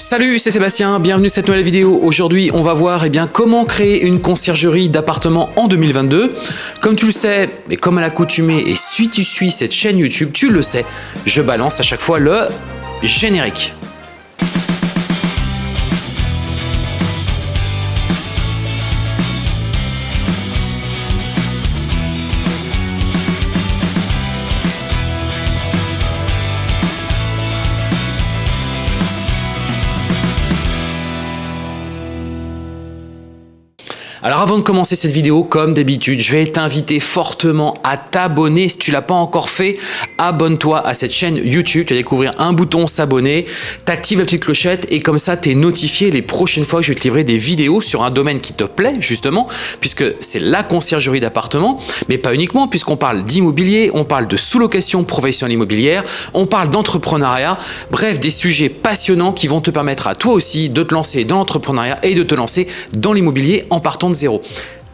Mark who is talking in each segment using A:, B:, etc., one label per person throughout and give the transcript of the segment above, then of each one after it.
A: Salut, c'est Sébastien, bienvenue à cette nouvelle vidéo. Aujourd'hui, on va voir eh bien, comment créer une conciergerie d'appartement en 2022. Comme tu le sais, et comme à l'accoutumée, et si tu suis cette chaîne YouTube, tu le sais, je balance à chaque fois le générique. Alors avant de commencer cette vidéo, comme d'habitude, je vais t'inviter fortement à t'abonner. Si tu l'as pas encore fait, abonne-toi à cette chaîne YouTube. Tu vas découvrir un bouton s'abonner, t'actives la petite clochette et comme ça, tu es notifié les prochaines fois que je vais te livrer des vidéos sur un domaine qui te plaît justement, puisque c'est la conciergerie d'appartement, mais pas uniquement, puisqu'on parle d'immobilier, on parle de sous-location professionnelle immobilière, on parle d'entrepreneuriat, bref, des sujets passionnants qui vont te permettre à toi aussi de te lancer dans l'entrepreneuriat et de te lancer dans l'immobilier en partant zéro.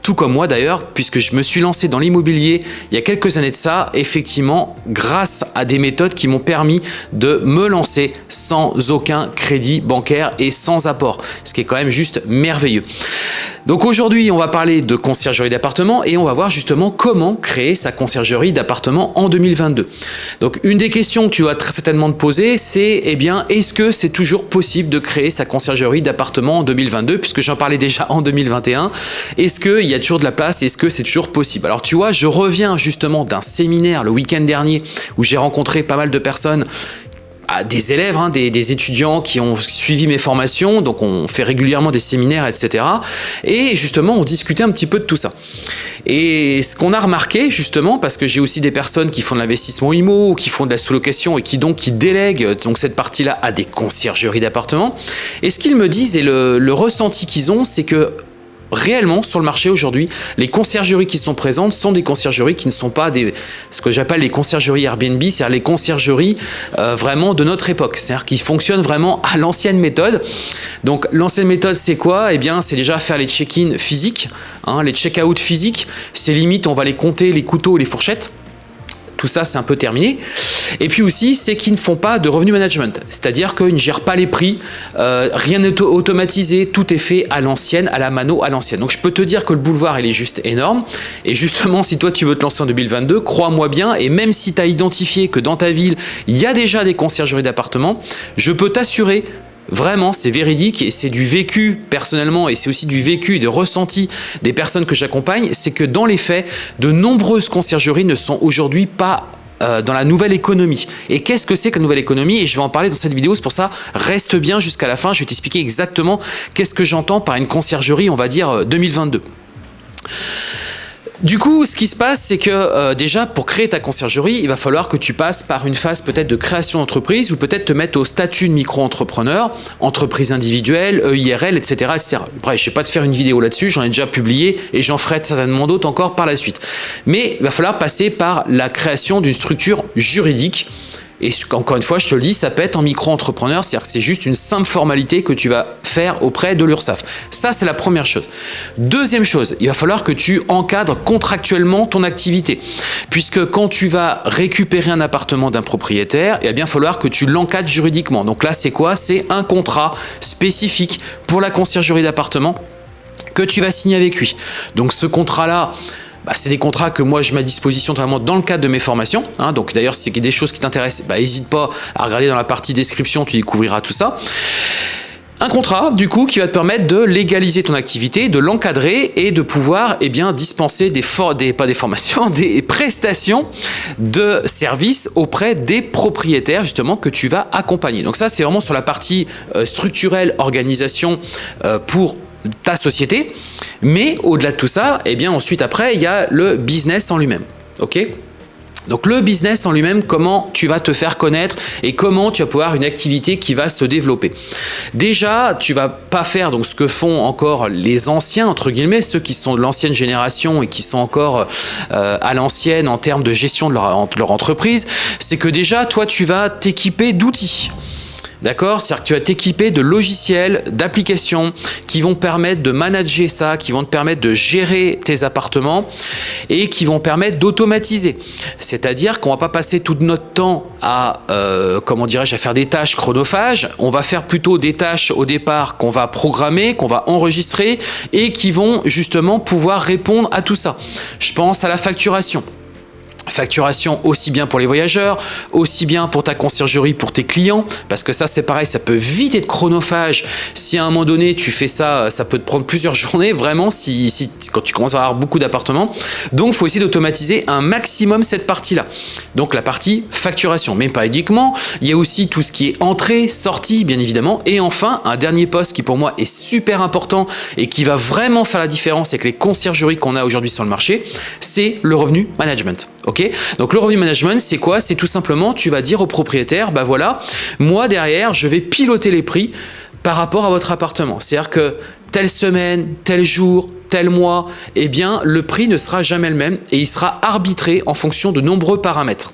A: Tout comme moi d'ailleurs, puisque je me suis lancé dans l'immobilier il y a quelques années de ça, effectivement, grâce à des méthodes qui m'ont permis de me lancer sans aucun crédit bancaire et sans apport, ce qui est quand même juste merveilleux. Donc aujourd'hui, on va parler de conciergerie d'appartement et on va voir justement comment créer sa conciergerie d'appartement en 2022. Donc une des questions que tu vas très certainement te poser, c'est eh bien, est-ce que c'est toujours possible de créer sa conciergerie d'appartement en 2022 puisque j'en parlais déjà en 2021. Est-ce qu'il y a toujours de la place Est-ce que c'est toujours possible? Alors tu vois, je reviens justement d'un séminaire le week-end dernier où j'ai rencontré pas mal de personnes des élèves, hein, des, étudiants qui ont suivi mes formations, donc on fait régulièrement des séminaires, etc. Et justement, on discutait un petit peu de tout ça. Et ce qu'on a remarqué, justement, parce que j'ai aussi des personnes qui font de l'investissement IMO, qui font de la sous-location et qui donc qui délèguent donc cette partie-là à des conciergeries d'appartements, et ce qu'ils me disent et le, le ressenti qu'ils ont, c'est que réellement sur le marché aujourd'hui, les conciergeries qui sont présentes sont des conciergeries qui ne sont pas des, ce que j'appelle les conciergeries Airbnb, c'est-à-dire les conciergeries euh, vraiment de notre époque, c'est-à-dire qui fonctionnent vraiment à l'ancienne méthode. Donc l'ancienne méthode c'est quoi? Eh bien c'est déjà faire les check-in physiques, hein, les check-out physiques, c'est limite on va les compter les couteaux et les fourchettes ça c'est un peu terminé. Et puis aussi, c'est qu'ils ne font pas de revenu management, c'est-à-dire qu'ils ne gèrent pas les prix, euh, rien n'est automatisé, tout est fait à l'ancienne, à la mano, à l'ancienne. Donc je peux te dire que le boulevard il est juste énorme. Et justement, si toi tu veux te lancer en 2022, crois-moi bien, et même si tu as identifié que dans ta ville, il y a déjà des conciergeries d'appartements, je peux t'assurer Vraiment, c'est véridique et c'est du vécu personnellement et c'est aussi du vécu et de ressenti des personnes que j'accompagne, c'est que dans les faits, de nombreuses conciergeries ne sont aujourd'hui pas euh, dans la nouvelle économie. Et qu'est-ce que c'est que la nouvelle économie? Et je vais en parler dans cette vidéo, c'est pour ça, reste bien jusqu'à la fin, je vais t'expliquer exactement qu'est-ce que j'entends par une conciergerie, on va dire 2022. Du coup, ce qui se passe, c'est que euh, déjà, pour créer ta conciergerie, il va falloir que tu passes par une phase peut-être de création d'entreprise ou peut-être te mettre au statut de micro-entrepreneur, entreprise individuelle, EIRL, etc. etc. Bref, je ne vais pas te faire une vidéo là-dessus, j'en ai déjà publié et j'en ferai certainement d'autres encore par la suite. Mais il va falloir passer par la création d'une structure juridique et encore une fois, je te le dis, ça peut être en micro-entrepreneur, c'est-à-dire que c'est juste une simple formalité que tu vas faire auprès de l'URSSAF. Ça, c'est la première chose. Deuxième chose, il va falloir que tu encadres contractuellement ton activité. Puisque quand tu vas récupérer un appartement d'un propriétaire, il va bien falloir que tu l'encadres juridiquement. Donc là, c'est quoi? C'est un contrat spécifique pour la conciergerie d'appartement que tu vas signer avec lui. Donc ce contrat-là, bah, c'est des contrats que moi je mets à disposition vraiment dans le cadre de mes formations. Hein. donc d'ailleurs, si c'est des choses qui t'intéressent, bah, n'hésite pas à regarder dans la partie description, tu découvriras tout ça. Un contrat, du coup, qui va te permettre de légaliser ton activité, de l'encadrer et de pouvoir eh bien, dispenser des formations, des prestations de services auprès des propriétaires justement que tu vas accompagner. Donc ça, c'est vraiment sur la partie euh, structurelle, organisation euh, pour ta société. Mais au-delà de tout ça, eh bien ensuite après, il y a le business en lui-même. Ok? Donc le business en lui-même, comment tu vas te faire connaître et comment tu vas pouvoir une activité qui va se développer? Déjà, tu vas pas faire donc ce que font encore les anciens entre guillemets, ceux qui sont de l'ancienne génération et qui sont encore euh, à l'ancienne en termes de gestion de leur entreprise, c'est que déjà toi tu vas t'équiper d'outils. D'accord? C'est-à-dire que tu vas t'équiper de logiciels, d'applications qui vont permettre de manager ça, qui vont te permettre de gérer tes appartements et qui vont permettre d'automatiser. C'est-à-dire qu'on va pas passer tout notre temps à, euh, comment dirais-je, à faire des tâches chronophages. On va faire plutôt des tâches au départ qu'on va programmer, qu'on va enregistrer et qui vont justement pouvoir répondre à tout ça. Je pense à la facturation. Facturation aussi bien pour les voyageurs, aussi bien pour ta conciergerie, pour tes clients, parce que ça c'est pareil, ça peut vite être chronophage. Si à un moment donné tu fais ça, ça peut te prendre plusieurs journées, vraiment, si, si quand tu commences à avoir beaucoup d'appartements. Donc faut essayer d'automatiser un maximum cette partie-là. Donc la partie facturation, mais pas uniquement. Il y a aussi tout ce qui est entrée, sortie, bien évidemment. Et enfin, un dernier poste qui pour moi est super important et qui va vraiment faire la différence avec les conciergeries qu'on a aujourd'hui sur le marché, c'est le revenu management. Donc le revenu management, c'est quoi? C'est tout simplement, tu vas dire au propriétaire, bah voilà, moi derrière, je vais piloter les prix par rapport à votre appartement. C'est-à-dire que telle semaine, tel jour, tel mois, eh bien le prix ne sera jamais le même et il sera arbitré en fonction de nombreux paramètres.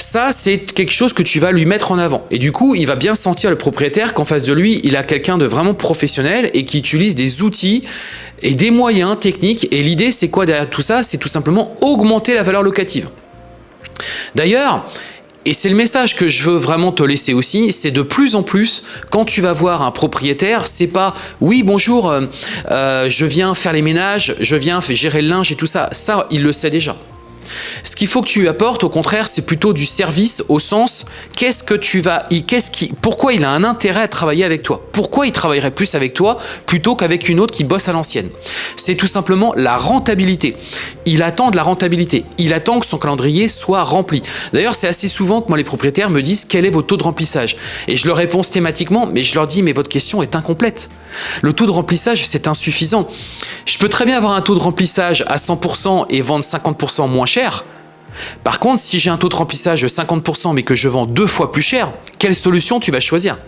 A: Ça, c'est quelque chose que tu vas lui mettre en avant. Et du coup, il va bien sentir le propriétaire qu'en face de lui, il a quelqu'un de vraiment professionnel et qui utilise des outils et des moyens techniques. Et l'idée, c'est quoi derrière tout ça? C'est tout simplement augmenter la valeur locative. D'ailleurs, et c'est le message que je veux vraiment te laisser aussi, c'est de plus en plus, quand tu vas voir un propriétaire, c'est pas « oui, bonjour, euh, euh, je viens faire les ménages, je viens gérer le linge et tout ça ». Ça, il le sait déjà. Ce qu'il faut que tu apportes, au contraire, c'est plutôt du service au sens qu'est-ce que tu vas, qu'est-ce qui, pourquoi il a un intérêt à travailler avec toi? Pourquoi il travaillerait plus avec toi plutôt qu'avec une autre qui bosse à l'ancienne? C'est tout simplement la rentabilité. Il attend de la rentabilité. Il attend que son calendrier soit rempli. D'ailleurs, c'est assez souvent que moi les propriétaires me disent quel est votre taux de remplissage? Et je leur réponds thématiquement, mais je leur dis mais votre question est incomplète. Le taux de remplissage, c'est insuffisant. Je peux très bien avoir un taux de remplissage à 100% et vendre 50% moins cher par contre, si j'ai un taux de remplissage de 50% mais que je vends deux fois plus cher, quelle solution tu vas choisir?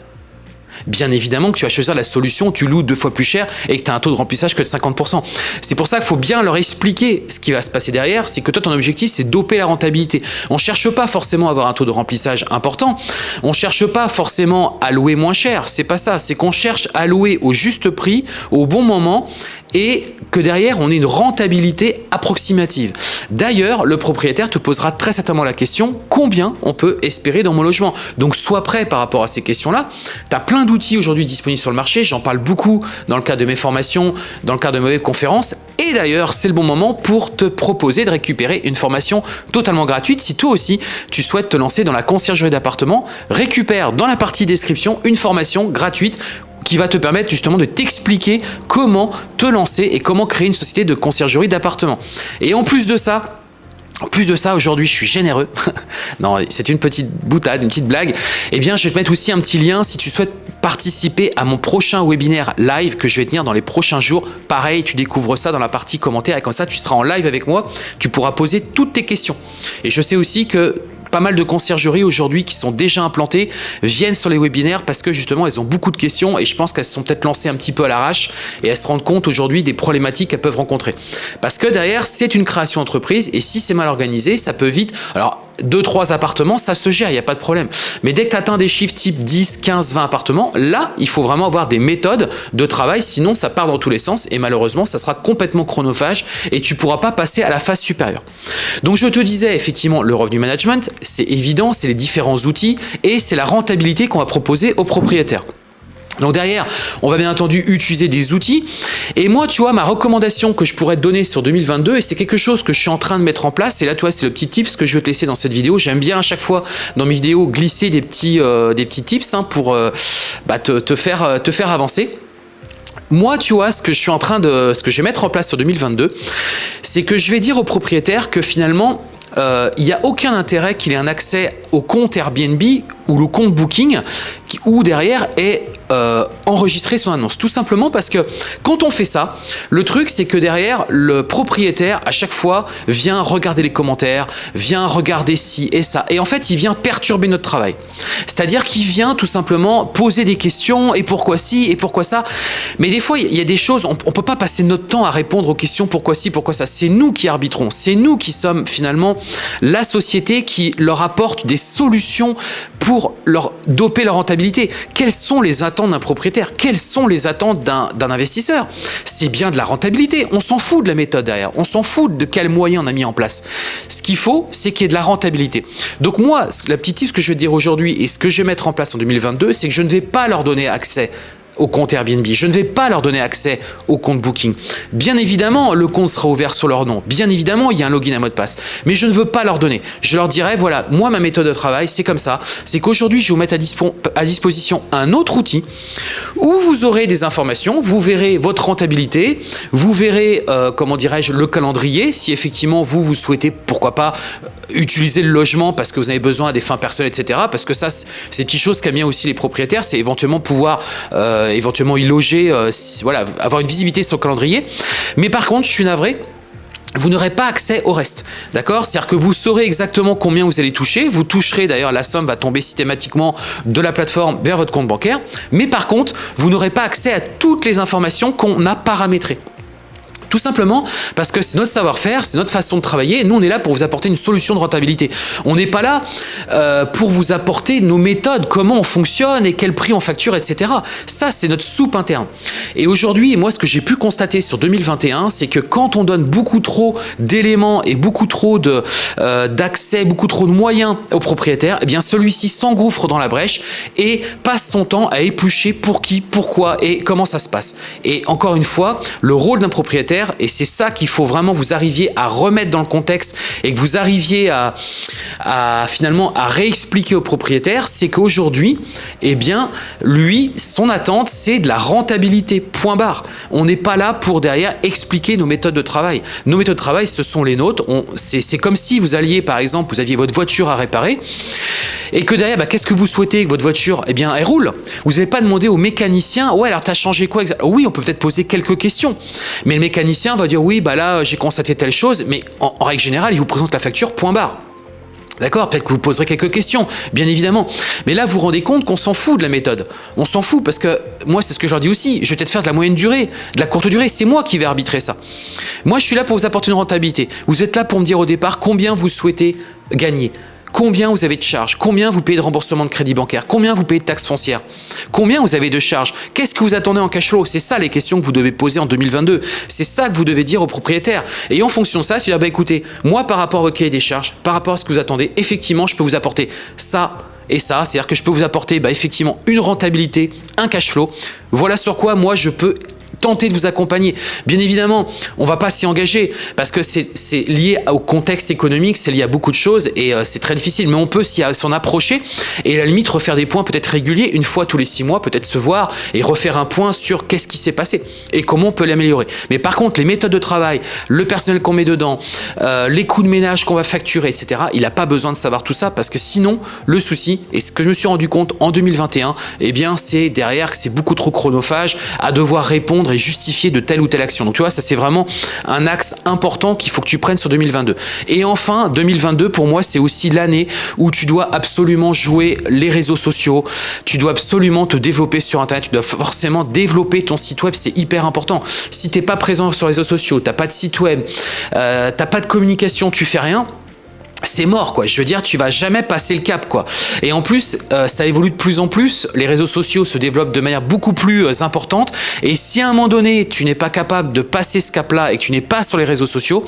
A: Bien évidemment que tu vas choisir la solution, tu loues deux fois plus cher et que tu as un taux de remplissage que de 50%. C'est pour ça qu'il faut bien leur expliquer ce qui va se passer derrière, c'est que toi ton objectif c'est doper la rentabilité. On cherche pas forcément à avoir un taux de remplissage important, on ne cherche pas forcément à louer moins cher, c'est pas ça, c'est qu'on cherche à louer au juste prix, au bon moment et que derrière, on ait une rentabilité approximative. D'ailleurs, le propriétaire te posera très certainement la question combien on peut espérer dans mon logement? Donc, sois prêt par rapport à ces questions-là. Tu as plein d'outils aujourd'hui disponibles sur le marché. J'en parle beaucoup dans le cadre de mes formations, dans le cadre de mes conférences. Et d'ailleurs, c'est le bon moment pour te proposer de récupérer une formation totalement gratuite. Si toi aussi, tu souhaites te lancer dans la conciergerie d'appartement, récupère dans la partie description une formation gratuite qui va te permettre justement de t'expliquer comment te lancer et comment créer une société de conciergerie d'appartement. Et en plus de ça, en plus de ça, aujourd'hui, je suis généreux. non, c'est une petite boutade, une petite blague. Eh bien, je vais te mettre aussi un petit lien si tu souhaites participer à mon prochain webinaire live que je vais tenir dans les prochains jours. Pareil, tu découvres ça dans la partie commentaires et comme ça, tu seras en live avec moi. Tu pourras poser toutes tes questions. Et je sais aussi que pas mal de conciergeries aujourd'hui qui sont déjà implantées viennent sur les webinaires parce que justement elles ont beaucoup de questions et je pense qu'elles se sont peut-être lancées un petit peu à l'arrache et elles se rendent compte aujourd'hui des problématiques qu'elles peuvent rencontrer. Parce que derrière c'est une création d'entreprise et si c'est mal organisé ça peut vite... Alors deux, trois appartements, ça se gère, il n'y a pas de problème. Mais dès que tu atteins des chiffres type 10, 15, 20 appartements, là, il faut vraiment avoir des méthodes de travail, sinon ça part dans tous les sens et malheureusement, ça sera complètement chronophage et tu ne pourras pas passer à la phase supérieure. Donc je te disais, effectivement, le revenu management, c'est évident, c'est les différents outils et c'est la rentabilité qu'on va proposer aux propriétaires. Donc derrière, on va bien entendu utiliser des outils. Et moi, tu vois, ma recommandation que je pourrais te donner sur 2022, et c'est quelque chose que je suis en train de mettre en place, et là, tu vois, c'est le petit tips que je vais te laisser dans cette vidéo. J'aime bien à chaque fois, dans mes vidéos, glisser des petits, euh, tips pour euh, te, faire, euh, avancer. Moi, tu vois, ce que je suis en train de, ce que je vais mettre en place sur 2022, c'est que je vais dire aux propriétaires que finalement, il n'y a aucun intérêt qu'il ait un accès au compte Airbnb ou le compte Booking, où derrière est euh, enregistrer son annonce. Tout simplement parce que quand on fait ça, le truc c'est que derrière, le propriétaire à chaque fois vient regarder les commentaires, vient regarder ci et ça. Et en fait, il vient perturber notre travail. C'est-à-dire qu'il vient tout simplement poser des questions et pourquoi ci et pourquoi ça. Mais des fois, il y a des choses, on ne peut pas passer notre temps à répondre aux questions pourquoi ci, pourquoi ça. C'est nous qui arbitrons. C'est nous qui sommes finalement la société qui leur apporte des solutions pour leur doper leur rentabilité. Quelles sont les attentes d'un propriétaire? Quelles sont les attentes d'un investisseur? C'est bien de la rentabilité. On s'en fout de la méthode derrière. On s'en fout de quels moyens on a mis en place. Ce qu'il faut, c'est qu'il y ait de la rentabilité. Donc moi, la petite tip que je vais dire aujourd'hui et ce que je vais mettre en place en 2022, c'est que je ne vais pas leur donner accès au compte Airbnb. Je ne vais pas leur donner accès au compte Booking. Bien évidemment, le compte sera ouvert sur leur nom. Bien évidemment, il y a un login à mot de passe. Mais je ne veux pas leur donner. Je leur dirai, voilà, moi, ma méthode de travail, c'est comme ça. C'est qu'aujourd'hui, je vous mettre à, disposition un autre outil où vous aurez des informations, vous verrez votre rentabilité, vous verrez, euh, comment dirais-je, le calendrier, si effectivement vous, vous souhaitez, pourquoi pas, utiliser le logement parce que vous avez besoin à des fins personnelles, etc. Parce que ça, c'est une petite chose qu'a bien aussi les propriétaires, c'est éventuellement pouvoir euh, éventuellement y loger, euh, voilà, avoir une visibilité sur le calendrier. Mais par contre, je suis navré, vous n'aurez pas accès au reste. D'accord? C'est-à-dire que vous saurez exactement combien vous allez toucher. Vous toucherez, d'ailleurs, la somme va tomber systématiquement de la plateforme vers votre compte bancaire. Mais par contre, vous n'aurez pas accès à toutes les informations qu'on a paramétrées. Tout simplement parce que c'est notre savoir-faire, c'est notre façon de travailler. Et nous, on est là pour vous apporter une solution de rentabilité. On n'est pas là euh, pour vous apporter nos méthodes, comment on fonctionne et quel prix on facture, etc. Ça, c'est notre soupe interne. Et aujourd'hui, moi, ce que j'ai pu constater sur 2021, c'est que quand on donne beaucoup trop d'éléments et beaucoup trop euh, d'accès, beaucoup trop de moyens au propriétaire, eh bien, celui-ci s'engouffre dans la brèche et passe son temps à éplucher pour qui, pourquoi et comment ça se passe. Et encore une fois, le rôle d'un propriétaire, et c'est ça qu'il faut vraiment vous arriviez à remettre dans le contexte et que vous arriviez à, finalement à réexpliquer au propriétaire, c'est qu'aujourd'hui, eh bien, lui, son attente, c'est de la rentabilité, point barre. On n'est pas là pour derrière expliquer nos méthodes de travail. Nos méthodes de travail, ce sont les nôtres. C'est comme si vous alliez, par exemple, vous aviez votre voiture à réparer et que derrière, bah, qu'est-ce que vous souhaitez que votre voiture Eh bien, elle roule? Vous n'avez pas demandé au mécanicien, ouais, alors tu as changé quoi Oui, on peut peut-être poser quelques questions, mais le mécanicien va dire, oui, bah là, j'ai constaté telle chose, mais en, règle générale, il vous présente la facture, point barre. D'accord? Peut-être que vous poserez quelques questions, bien évidemment. Mais là, vous vous rendez compte qu'on s'en fout de la méthode. On s'en fout parce que, moi, c'est ce que je leur dis aussi, je vais peut-être faire de la moyenne durée, de la courte durée, c'est moi qui vais arbitrer ça. Moi, je suis là pour vous apporter une rentabilité. Vous êtes là pour me dire au départ combien vous souhaitez gagner. Combien vous avez de charges? Combien vous payez de remboursement de crédit bancaire? Combien vous payez de taxes foncières? Combien vous avez de charges? Qu'est-ce que vous attendez en cash flow? C'est ça les questions que vous devez poser en 2022. C'est ça que vous devez dire au propriétaire. Et en fonction de ça, c'est dire, bah, écoutez, moi par rapport au cahier des charges, par rapport à ce que vous attendez, effectivement, je peux vous apporter ça et ça. C'est-à-dire que je peux vous apporter bah, effectivement une rentabilité, un cash flow. Voilà sur quoi moi je peux tenter de vous accompagner. Bien évidemment, on va pas s'y engager parce que c'est lié au contexte économique, c'est lié à beaucoup de choses et euh, c'est très difficile. Mais on peut s'en approcher et à la limite refaire des points peut-être réguliers, une fois tous les six mois, peut-être se voir et refaire un point sur qu'est-ce qui s'est passé et comment on peut l'améliorer. Mais par contre, les méthodes de travail, le personnel qu'on met dedans, euh, les coûts de ménage qu'on va facturer, etc., il n'a pas besoin de savoir tout ça parce que sinon, le souci, et ce que je me suis rendu compte en 2021, eh bien, c'est derrière que c'est beaucoup trop chronophage à devoir répondre et justifier de telle ou telle action. Donc tu vois, ça c'est vraiment un axe important qu'il faut que tu prennes sur 2022. Et enfin, 2022 pour moi, c'est aussi l'année où tu dois absolument jouer les réseaux sociaux, tu dois absolument te développer sur Internet, tu dois forcément développer ton site web, c'est hyper important. Si tu n'es pas présent sur les réseaux sociaux, tu n'as pas de site web, euh, tu n'as pas de communication, tu fais rien, c'est mort quoi. Je veux dire, tu vas jamais passer le cap quoi. Et en plus, euh, ça évolue de plus en plus. Les réseaux sociaux se développent de manière beaucoup plus euh, importante. Et si à un moment donné, tu n'es pas capable de passer ce cap-là et que tu n'es pas sur les réseaux sociaux,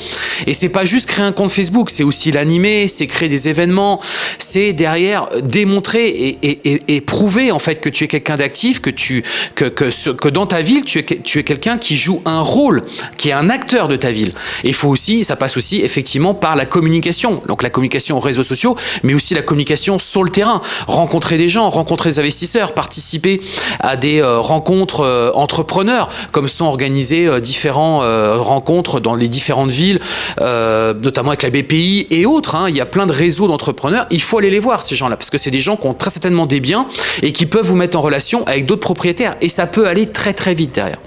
A: et c'est pas juste créer un compte Facebook, c'est aussi l'animer, c'est créer des événements, c'est derrière démontrer et, et, prouver en fait que tu es quelqu'un d'actif, que tu que, que, que dans ta ville, tu es, tu es quelqu'un qui joue un rôle, qui est un acteur de ta ville. Et faut aussi, ça passe aussi effectivement par la communication. Donc la communication aux réseaux sociaux, mais aussi la communication sur le terrain. Rencontrer des gens, rencontrer des investisseurs, participer à des euh, rencontres euh, entrepreneurs, comme sont organisées euh, différentes rencontres dans les différentes villes, notamment avec la BPI et autres. Hein. Il y a plein de réseaux d'entrepreneurs. Il faut aller les voir, ces gens-là, parce que c'est des gens qui ont très certainement des biens et qui peuvent vous mettre en relation avec d'autres propriétaires. Et ça peut aller très très vite derrière.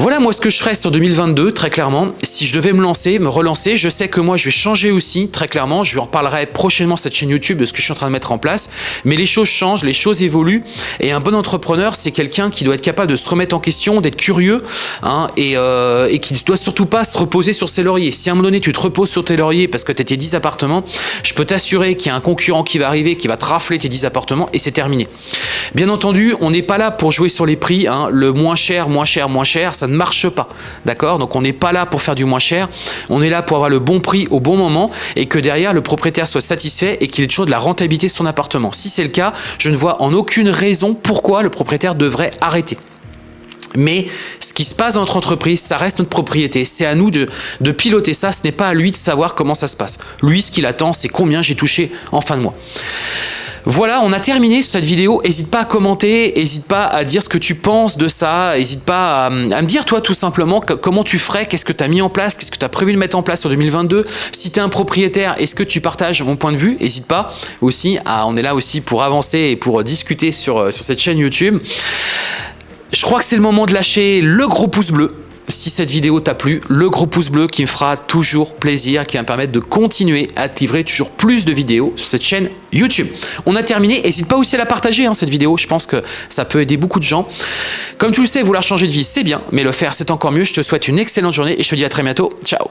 A: Voilà moi ce que je ferais sur 2022, très clairement. Si je devais me lancer, me relancer, je sais que moi je vais changer aussi, très clairement. Je en reparlerai prochainement cette chaîne YouTube de ce que je suis en train de mettre en place. Mais les choses changent, les choses évoluent. Et un bon entrepreneur, c'est quelqu'un qui doit être capable de se remettre en question, d'être curieux hein, et, euh, qui ne doit surtout pas se reposer sur ses lauriers. Si à un moment donné tu te reposes sur tes lauriers parce que tu étais 10 appartements, je peux t'assurer qu'il y a un concurrent qui va arriver, qui va te rafler tes 10 appartements et c'est terminé. Bien entendu, on n'est pas là pour jouer sur les prix. Hein. Le moins cher, moins cher, moins cher, ne marche pas. D'accord? Donc on n'est pas là pour faire du moins cher. On est là pour avoir le bon prix au bon moment et que derrière le propriétaire soit satisfait et qu'il ait toujours de la rentabilité sur son appartement. Si c'est le cas, je ne vois en aucune raison pourquoi le propriétaire devrait arrêter. Mais ce qui se passe dans notre entreprise, ça reste notre propriété. C'est à nous de, de, piloter ça. Ce n'est pas à lui de savoir comment ça se passe. Lui, ce qu'il attend, c'est combien j'ai touché en fin de mois. Voilà, on a terminé cette vidéo. N'hésite pas à commenter, n'hésite pas à dire ce que tu penses de ça, n'hésite pas à, me dire toi tout simplement comment tu ferais, qu'est-ce que tu as mis en place, qu'est-ce que tu as prévu de mettre en place sur 2022. Si tu es un propriétaire, est-ce que tu partages mon point de vue? N'hésite pas aussi, à, on est là aussi pour avancer et pour discuter sur, sur cette chaîne YouTube. Je crois que c'est le moment de lâcher le gros pouce bleu si cette vidéo t'a plu, le gros pouce bleu qui me fera toujours plaisir, qui va me permettre de continuer à te livrer toujours plus de vidéos sur cette chaîne YouTube. On a terminé, n'hésite pas aussi à la partager hein, cette vidéo, je pense que ça peut aider beaucoup de gens. Comme tu le sais, vouloir changer de vie c'est bien, mais le faire c'est encore mieux. Je te souhaite une excellente journée et je te dis à très bientôt. Ciao